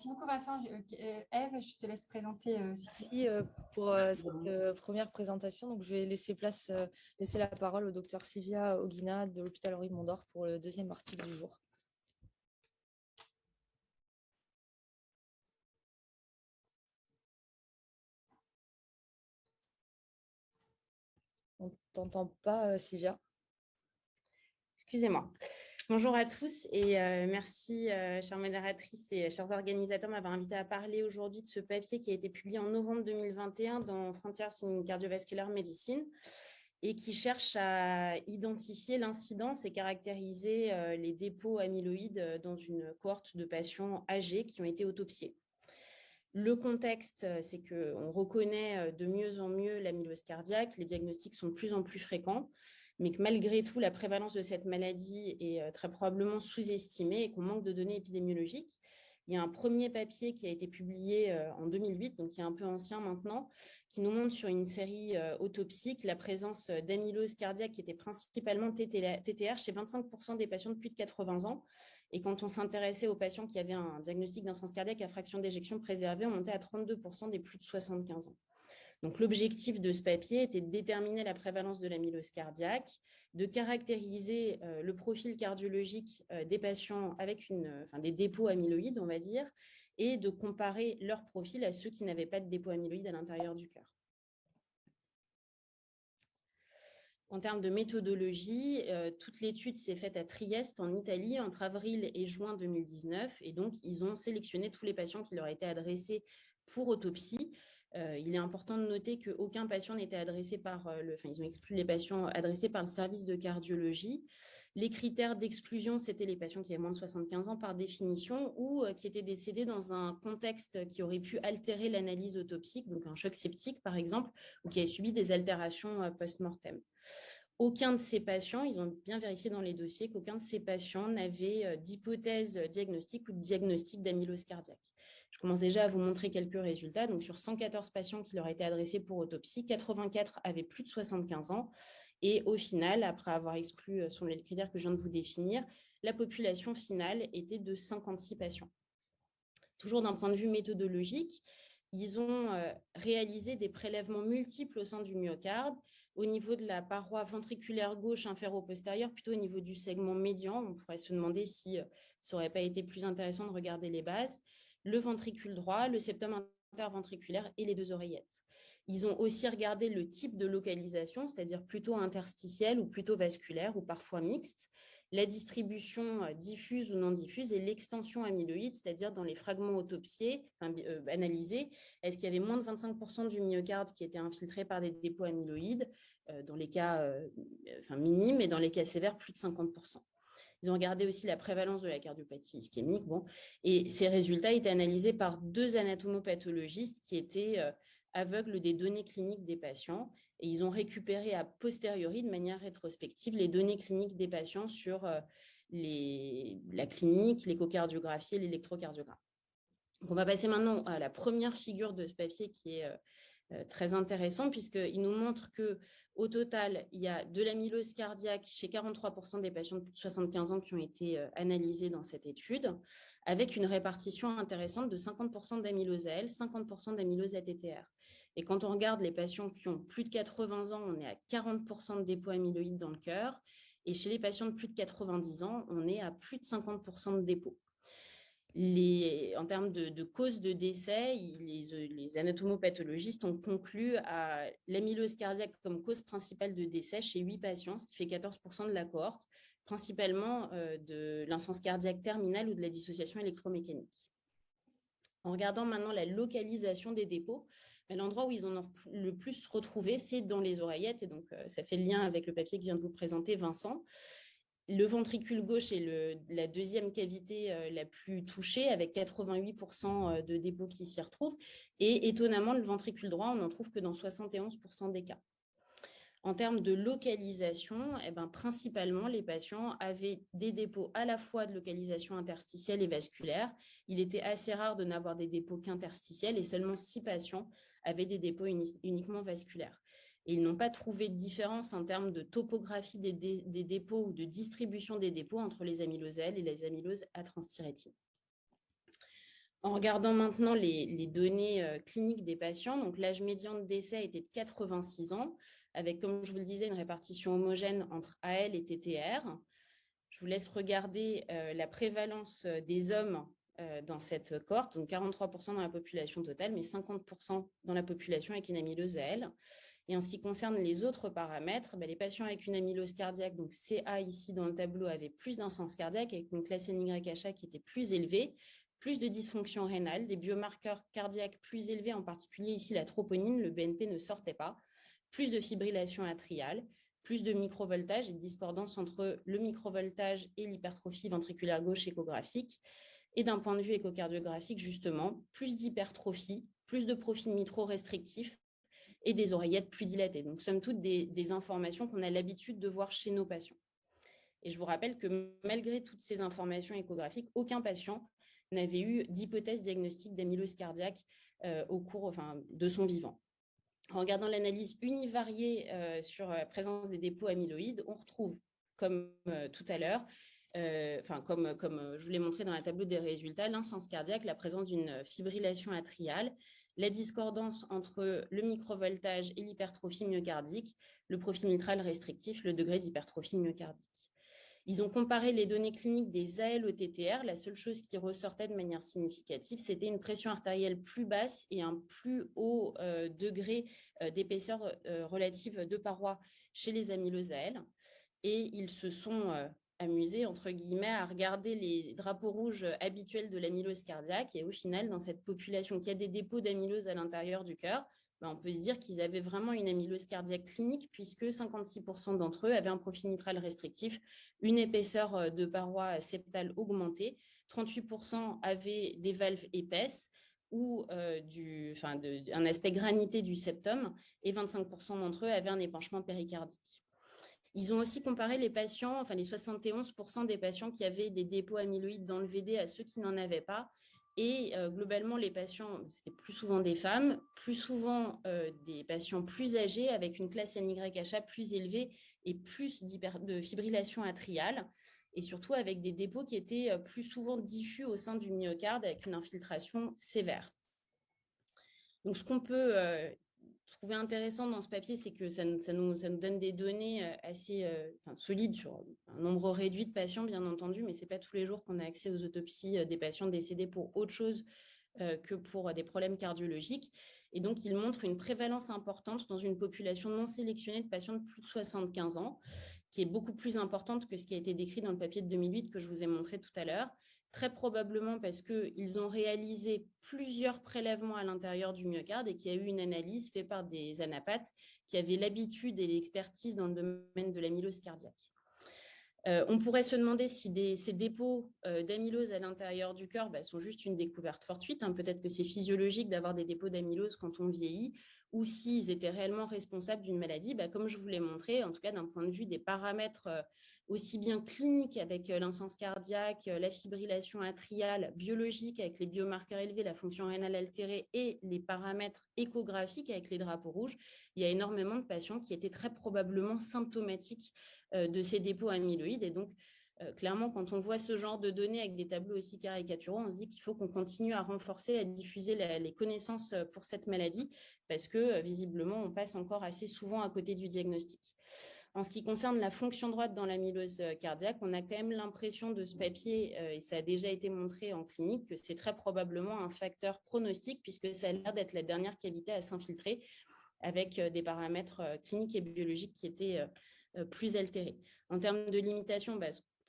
merci beaucoup Vincent. Eve, je te laisse présenter. Merci pour cette première présentation. Donc, je vais laisser, place, laisser la parole au docteur Sylvia Oguina de l'hôpital Henri Mondor pour le deuxième article du jour. On ne t'entend pas, Sylvia? Excusez-moi. Bonjour à tous et euh, merci, euh, chère modératrice et chers organisateurs, m'avoir invité à parler aujourd'hui de ce papier qui a été publié en novembre 2021 dans Frontiers in Cardiovascular Medicine et qui cherche à identifier l'incidence et caractériser euh, les dépôts amyloïdes dans une cohorte de patients âgés qui ont été autopsiés. Le contexte, c'est qu'on reconnaît de mieux en mieux l'amylose cardiaque, les diagnostics sont de plus en plus fréquents, mais que malgré tout, la prévalence de cette maladie est euh, très probablement sous-estimée et qu'on manque de données épidémiologiques. Il y a un premier papier qui a été publié euh, en 2008, donc qui est un peu ancien maintenant, qui nous montre sur une série euh, autopsique la présence d'amylose cardiaque qui était principalement TTR chez 25% des patients de plus de 80 ans. Et quand on s'intéressait aux patients qui avaient un diagnostic d'insuffisance cardiaque à fraction d'éjection préservée, on montait à 32% des plus de 75 ans. L'objectif de ce papier était de déterminer la prévalence de l'amylose cardiaque, de caractériser euh, le profil cardiologique euh, des patients avec une, des dépôts amyloïdes, on va dire, et de comparer leur profil à ceux qui n'avaient pas de dépôts amyloïdes à l'intérieur du cœur. En termes de méthodologie, euh, toute l'étude s'est faite à Trieste, en Italie, entre avril et juin 2019. Et donc, ils ont sélectionné tous les patients qui leur étaient adressés pour autopsie euh, il est important de noter qu'aucun patient n'était adressé par euh, le, enfin, ils exclu les patients adressés par le service de cardiologie. Les critères d'exclusion, c'était les patients qui avaient moins de 75 ans par définition ou euh, qui étaient décédés dans un contexte qui aurait pu altérer l'analyse autopsique, donc un choc septique par exemple, ou qui avaient subi des altérations post-mortem. Aucun de ces patients, ils ont bien vérifié dans les dossiers qu'aucun de ces patients n'avait d'hypothèse diagnostique ou de diagnostic d'amylose cardiaque. Je commence déjà à vous montrer quelques résultats. Donc, sur 114 patients qui leur étaient adressés pour autopsie, 84 avaient plus de 75 ans. Et au final, après avoir exclu euh, sur les critères que je viens de vous définir, la population finale était de 56 patients. Toujours d'un point de vue méthodologique, ils ont euh, réalisé des prélèvements multiples au sein du myocarde, au niveau de la paroi ventriculaire gauche inféro-postérieure, plutôt au niveau du segment médian. On pourrait se demander si euh, ça n'aurait pas été plus intéressant de regarder les bases le ventricule droit, le septum interventriculaire et les deux oreillettes. Ils ont aussi regardé le type de localisation, c'est-à-dire plutôt interstitielle ou plutôt vasculaire ou parfois mixte, la distribution euh, diffuse ou non diffuse et l'extension amyloïde, c'est-à-dire dans les fragments autopsiés, euh, analysés, est-ce qu'il y avait moins de 25% du myocarde qui était infiltré par des dépôts amyloïdes, dans les cas minimes et dans les cas sévères, plus de 50%. Ils ont regardé aussi la prévalence de la cardiopathie ischémique. Bon, et ces résultats étaient analysés par deux anatomopathologistes qui étaient euh, aveugles des données cliniques des patients. Et ils ont récupéré a posteriori, de manière rétrospective, les données cliniques des patients sur euh, les, la clinique, l'échocardiographie et l'électrocardiogramme. On va passer maintenant à la première figure de ce papier qui est euh, très intéressant puisqu'il nous montre que au total, il y a de l'amylose cardiaque chez 43% des patients de plus de 75 ans qui ont été euh, analysés dans cette étude, avec une répartition intéressante de 50% d'amylose AL, 50% d'amylose ATTR. Et quand on regarde les patients qui ont plus de 80 ans, on est à 40% de dépôts amyloïdes dans le cœur. Et chez les patients de plus de 90 ans, on est à plus de 50% de dépôts en termes de, cause de décès, les, les, anatomopathologistes ont conclu à l'amylose cardiaque comme cause principale de décès chez 8 patients, ce qui fait 14% de la cohorte, principalement euh, de l'insuffisance cardiaque terminale ou de la dissociation électromécanique. En regardant maintenant la localisation des dépôts, l'endroit où ils ont le plus retrouvé, c'est dans les oreillettes, et donc euh, ça fait le lien avec le papier que vient de vous présenter Vincent. Le ventricule gauche est la deuxième cavité euh, la plus touchée, avec 88% euh, de dépôts qui s'y retrouvent. Et étonnamment, le ventricule droit, on n'en trouve que dans 71% des cas. En termes de localisation, eh ben, principalement, les patients avaient des dépôts à la fois de localisation interstitielle et vasculaire. Il était assez rare de n'avoir des dépôts qu'interstitiels et seulement six patients avaient des dépôts uniquement vasculaires ils n'ont pas trouvé de différence en termes de topographie des, dépôts ou de distribution des dépôts entre les amyloses L et les amyloses à transthyrétine. En regardant maintenant les, données cliniques des patients, l'âge médian de décès était de 86 ans, avec, comme je vous le disais, une répartition homogène entre AL et TTR. Je vous laisse regarder la prévalence des hommes dans cette cohorte, donc 43% dans la population totale, mais 50% dans la population avec une amylose AL. Et en ce qui concerne les autres paramètres, bah, les patients avec une amylose cardiaque, donc CA ici dans le tableau, avaient plus d'insens cardiaque avec une classe NYHA qui était plus élevée, plus de dysfonction rénale, des biomarqueurs cardiaques plus élevés, en particulier ici la troponine, le BNP ne sortait pas, plus de fibrillation atriale, plus de microvoltage et de discordance entre le microvoltage et l'hypertrophie ventriculaire gauche échographique. Et d'un point de vue échocardiographique, justement, plus d'hypertrophie, plus de profil mitro restrictif et des oreillettes plus dilatées. Donc, somme toute, des, des informations qu'on a l'habitude de voir chez nos patients. Et je vous rappelle que malgré toutes ces informations échographiques, aucun patient n'avait eu d'hypothèse diagnostique d'amylose cardiaque euh, au cours enfin, de son vivant. En regardant l'analyse univariée euh, sur la présence des dépôts amyloïdes, on retrouve, comme euh, tout à l'heure, enfin comme, comme je vous l'ai montré dans la tableau des résultats, l'insens cardiaque, la présence d'une fibrillation atriale, la discordance entre le microvoltage et l'hypertrophie myocardique, le profil mitral restrictif, le degré d'hypertrophie myocardique. Ils ont comparé les données cliniques des AL au TTR. La seule chose qui ressortait de manière significative, c'était une pression artérielle plus basse et un plus haut euh, degré euh, d'épaisseur euh, relative de paroi chez les amyloses AL. Et ils se sont amusés, entre guillemets, à regarder les drapeaux rouges habituels de l'amylose cardiaque. Et au final, dans cette population qui a des dépôts d'amylose à l'intérieur du cœur, bah, on peut se dire qu'ils avaient vraiment une amylose cardiaque clinique puisque 56% d'entre eux avaient un profil mitral restrictif, une épaisseur euh, de paroi septale augmentée, 38% avaient des valves épaisses ou euh, un aspect granité du septum et 25% d'entre eux avaient un épanchement péricardique. Ils ont aussi comparé les patients, enfin les 71% des patients qui avaient des dépôts amyloïdes dans le VD à ceux qui n'en avaient pas. Et euh, globalement, les patients, c'était plus souvent des femmes, plus souvent euh, des patients plus âgés avec une classe NYHA plus élevée et plus de fibrillation atriale, et surtout avec des dépôts qui étaient euh, plus souvent diffus au sein du myocarde avec une infiltration sévère. Donc, ce qu'on peut trouvé intéressant dans ce papier, c'est que ça, nous, donne des données euh, assez euh, solides sur un nombre réduit de patients, bien entendu, mais ce n'est pas tous les jours qu'on a accès aux autopsies euh, des patients décédés pour autre chose que pour des problèmes cardiologiques. Et donc, il montre une prévalence importante dans une population non sélectionnée de patients de plus de 75 ans, qui est beaucoup plus importante que ce qui a été décrit dans le papier de 2008 que je vous ai montré tout à l'heure très probablement parce qu'ils ont réalisé plusieurs prélèvements à l'intérieur du myocarde et qu'il y a eu une analyse faite par des anapathes qui avaient l'habitude et l'expertise dans le domaine de l'amylose cardiaque. Euh, on pourrait se demander si ces dépôts euh, d'amylose à l'intérieur du cœur bah, sont juste une découverte fortuite. Hein. Peut-être que c'est physiologique d'avoir des dépôts d'amylose quand on vieillit, ou s'ils étaient réellement responsables d'une maladie. Bah, comme je vous l'ai montré, en tout cas d'un point de vue des paramètres euh, aussi bien clinique avec euh, l'insens cardiaque, euh, la fibrillation atriale, biologique avec les biomarqueurs élevés, la fonction rénale altérée et les paramètres échographiques avec les drapeaux rouges, il y a énormément de patients qui étaient très probablement symptomatiques euh, de ces dépôts amyloïdes. Et donc, clairement, quand on voit ce genre de données avec des tableaux aussi caricaturaux, on se dit qu'il faut qu'on continue à renforcer, à diffuser les connaissances pour cette maladie parce que visiblement, on passe encore assez souvent à côté du diagnostic. En ce qui concerne la fonction droite dans l'amylose euh, cardiaque, on a quand même l'impression de ce papier, euh, et ça a déjà été montré en clinique, que c'est très probablement un facteur pronostique puisque ça a l'air d'être la dernière cavité à s'infiltrer avec euh, des paramètres cliniques et biologiques qui étaient plus altérés. En termes de limitation, bah,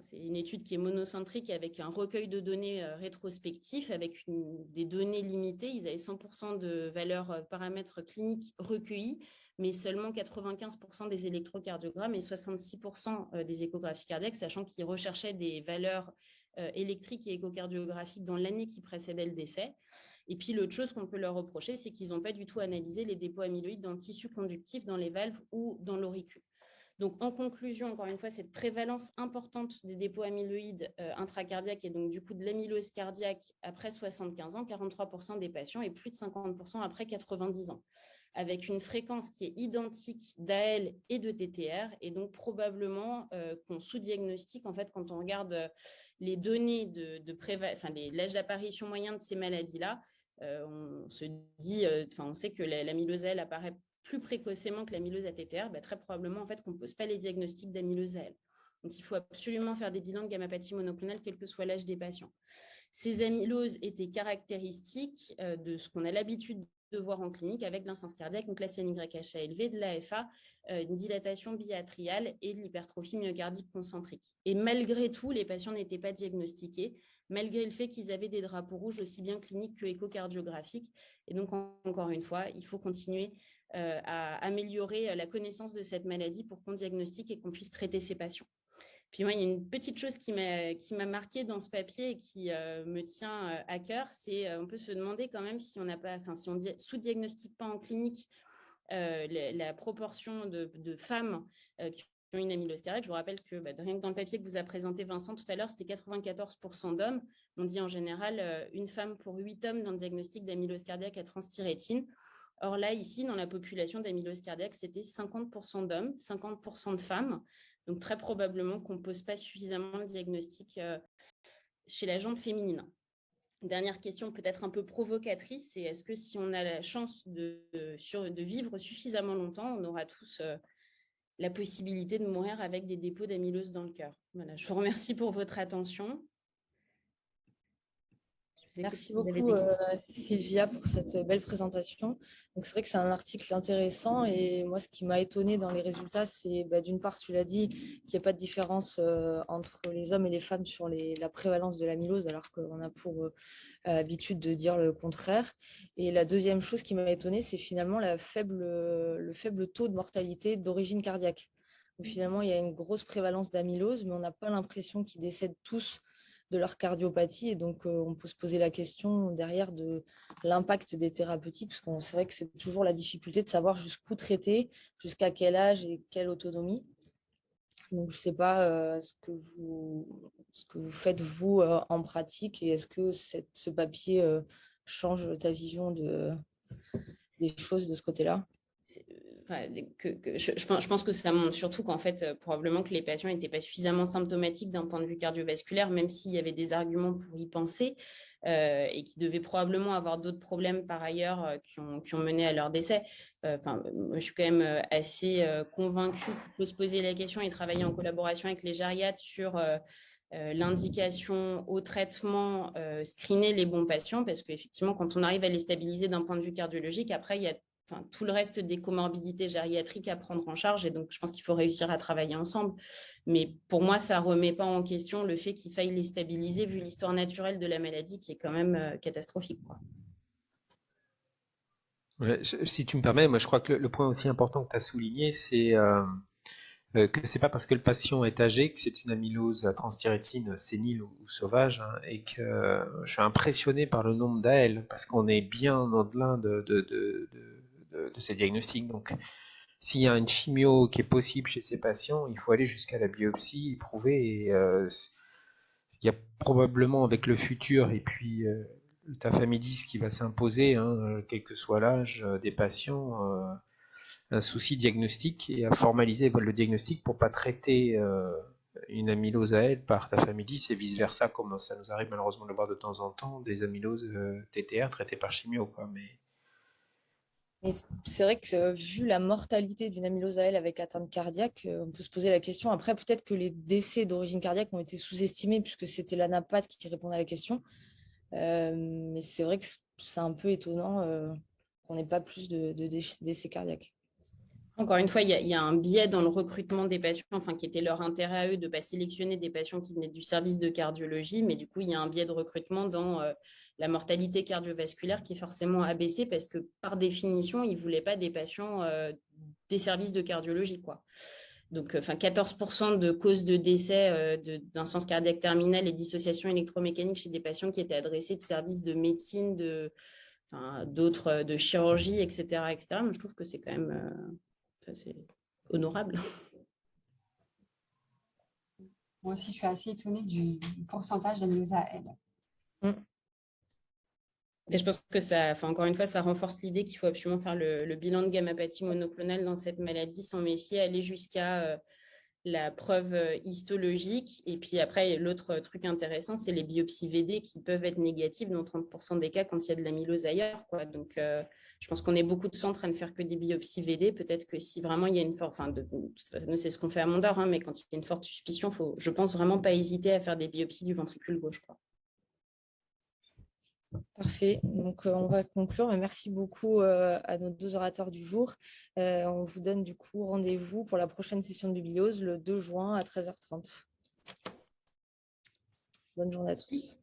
c'est une étude qui est monocentrique avec un recueil de données rétrospectif, avec des données limitées. Ils avaient 100% de valeurs paramètres cliniques recueillis, mais seulement 95% des électrocardiogrammes et 66% euh, des échographies cardiaques, sachant qu'ils recherchaient des valeurs euh, électriques et échocardiographiques dans l'année qui précédait le décès. Et puis, l'autre chose qu'on peut leur reprocher, c'est qu'ils n'ont pas du tout analysé les dépôts amyloïdes dans le tissu conductif, dans les valves ou dans l'auricule. Donc, en conclusion, encore une fois, cette prévalence importante des dépôts amyloïdes intracardiaques et donc du coup de l'amylose cardiaque après 75 ans, 43% des patients et plus de 50% après 90 ans avec une fréquence qui est identique d'AL et de TTR, et donc probablement euh, qu'on sous-diagnostique, en fait, quand on regarde euh, les données de, l'âge d'apparition moyen de ces maladies-là, euh, on se sait que l'amylose AL apparaît plus précocement que l'amylose ATTR, bah, très probablement, en fait, qu'on ne pose pas les diagnostics d'amylose AL. Donc, il faut absolument faire des bilans de gamma-pathie monoclonale, quel que soit l'âge des patients. Ces amyloses étaient caractéristiques de ce qu'on a l'habitude de voir en clinique avec l'insuffisance cardiaque, donc la CNYHA élevée, de l'AFA, euh, une dilatation biatriale et de l'hypertrophie myocardique concentrique. Et malgré tout, les patients n'étaient pas diagnostiqués, malgré le fait qu'ils avaient des drapeaux rouges aussi bien cliniques que échocardiographiques. Et donc, encore une fois, il faut continuer euh, à améliorer la connaissance de cette maladie pour qu'on diagnostique et qu'on puisse traiter ces patients. Puis moi, il y a une petite chose qui m'a marqué dans ce papier et qui euh, me tient euh, à cœur, c'est euh, on peut se demander quand même si on n'a pas, enfin si on sous-diagnostique pas en clinique la, proportion de, femmes qui ont une amylose cardiaque. Je vous rappelle que bah, rien que dans le papier que vous a présenté Vincent tout à l'heure, c'était 94% d'hommes. On dit en général une femme pour huit hommes dans le diagnostic d'amylose cardiaque à transthyrétine. Or là, ici, dans la population d'amylose cardiaque, c'était 50% d'hommes, 50% de femmes. Donc, très probablement qu'on ne pose pas suffisamment le diagnostic euh, chez la jante féminine. Dernière question peut-être un peu provocatrice, c'est est-ce que si on a la chance de, vivre suffisamment longtemps, on aura tous euh, la possibilité de mourir avec des dépôts d'amylose dans le cœur? Voilà, je vous remercie pour votre attention. Merci beaucoup euh, Sylvia pour cette belle présentation. Donc c'est vrai que c'est un article intéressant et moi ce qui m'a étonné dans les résultats, c'est bah, d'une part tu l'as dit qu'il n'y a pas de différence euh, entre les hommes et les femmes sur la prévalence de l'amylose alors qu'on a pour euh, habitude de dire le contraire. Et la deuxième chose qui m'a étonné, c'est finalement la faible, le faible taux de mortalité d'origine cardiaque. finalement il y a une grosse prévalence d'amylose mais on n'a pas l'impression qu'ils décèdent tous de leur cardiopathie. Et donc, euh, on peut se poser la question derrière de l'impact des thérapeutiques, parce qu'on c'est vrai que c'est toujours la difficulté de savoir jusqu'où traiter, jusqu'à quel âge et quelle autonomie. Donc, je ne sais pas euh, ce, que vous, ce que vous faites, vous, euh, en pratique, et est-ce que ce papier change ta vision de, des choses de ce côté-là? Je, pense que ça montre surtout qu'en fait, euh, probablement que les patients n'étaient pas suffisamment symptomatiques d'un point de vue cardiovasculaire, même s'il y avait des arguments pour y penser, euh, et qui devaient probablement avoir d'autres problèmes par ailleurs euh, qui, ont, mené à leur décès. Enfin, je suis quand même assez convaincue qu'il faut se poser la question et travailler en collaboration avec les gériatres sur l'indication au traitement, screener les bons patients, parce qu'effectivement, quand on arrive à les stabiliser d'un point de vue cardiologique, après, il y a tout le reste des comorbidités gériatriques à prendre en charge. Et donc, je pense qu'il faut réussir à travailler ensemble. Mais pour moi, ça ne remet pas en question le fait qu'il faille les stabiliser vu l'histoire naturelle de la maladie qui est quand même euh, catastrophique. si tu me permets, moi je crois que le, point aussi important que tu as souligné, c'est euh, euh, que c'est pas parce que le patient est âgé que c'est une amylose transthyrétine sénile ou, sauvage, hein, et que je suis impressionné par le nombre d'AL, parce qu'on est bien au-delà de, de, ces diagnostics. Donc, s'il y a une chimio qui est possible chez ces patients, il faut aller jusqu'à la biopsie, prouver. Euh, il y a probablement avec le futur et puis euh, le tafamidis qui va s'imposer, hein, quel que soit l'âge euh, des patients, un souci diagnostique et à formaliser le diagnostic pour pas traiter une amylose à elle par tafamidis et vice versa, comme ça nous arrive malheureusement de voir de temps en temps, des amyloses TTR traitées par chimio. Quoi. Mais c'est vrai que euh, vu la mortalité d'une amylose AL avec atteinte cardiaque, euh, on peut se poser la question. Après, peut-être que les décès d'origine cardiaque ont été sous-estimés puisque c'était l'ANAPAT qui répondait à la question. Euh, mais c'est vrai que c'est un peu étonnant qu'on n'ait pas plus de, décès cardiaques. Encore une fois, il y, a, un biais dans le recrutement des patients, enfin, qui était leur intérêt à eux de ne pas sélectionner des patients qui venaient du service de cardiologie, mais du coup, il y a un biais de recrutement dans la mortalité cardiovasculaire qui est forcément abaissée parce que par définition, ils ne voulaient pas des patients euh, des services de cardiologie. Quoi. Donc, euh, enfin, 14% de causes de décès euh, d'un sens cardiaque terminal et dissociation électromécanique chez des patients qui étaient adressés de services de médecine, de, d'autres de chirurgie, etc., etc. je trouve que c'est quand même honorable. Moi aussi, je suis assez étonnée du, pourcentage d'amylose AL. Mm. Je pense que ça, encore une fois, ça renforce l'idée qu'il faut absolument faire le, bilan de gammapathie monoclonale dans cette maladie sans méfier, aller jusqu'à euh, la preuve euh, histologique. Et puis après, l'autre truc intéressant, c'est les biopsies VD qui peuvent être négatives dans 30% des cas quand il y a de l'amylose ailleurs. Donc, euh, je pense qu'on est beaucoup de centres à ne faire que des biopsies VD. Peut-être que si vraiment il y a une forte, enfin, nous, c'est ce qu'on fait à Mondor, hein, mais quand il y a une forte suspicion, faut, je pense vraiment pas hésiter à faire des biopsies du ventricule gauche. Parfait. Donc, euh, on va conclure. Merci beaucoup euh, à nos deux orateurs du jour. Euh, on vous donne du coup rendez-vous pour la prochaine session de bibliose le 2 juin à 13h30. Bonne journée à tous.